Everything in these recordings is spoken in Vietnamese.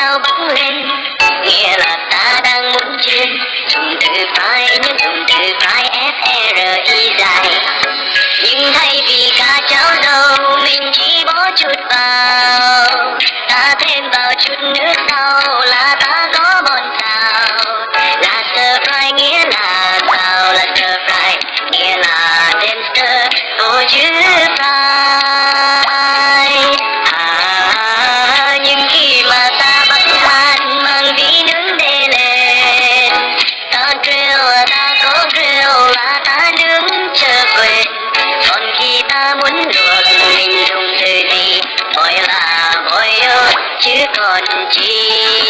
cao bắn lên? Nghĩa là ta đang muốn chết. Dùng từ phải nhưng dùng từ phải f r i dài. Nhưng thay vì cả cháo dầu, mình chỉ bỏ chút vào. Ta thêm vào chút nước sau là ta có bọn tàu là stir fry nghĩa là tàu là stir fry nghĩa là đem stir ô chứ được mình dùng từ gì gọi là gọi chứ còn chi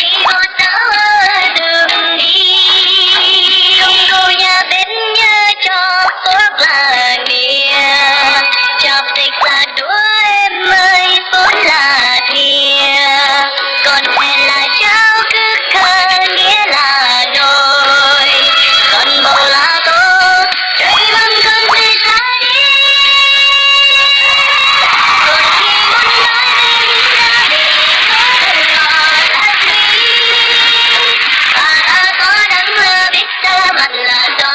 Peter I don't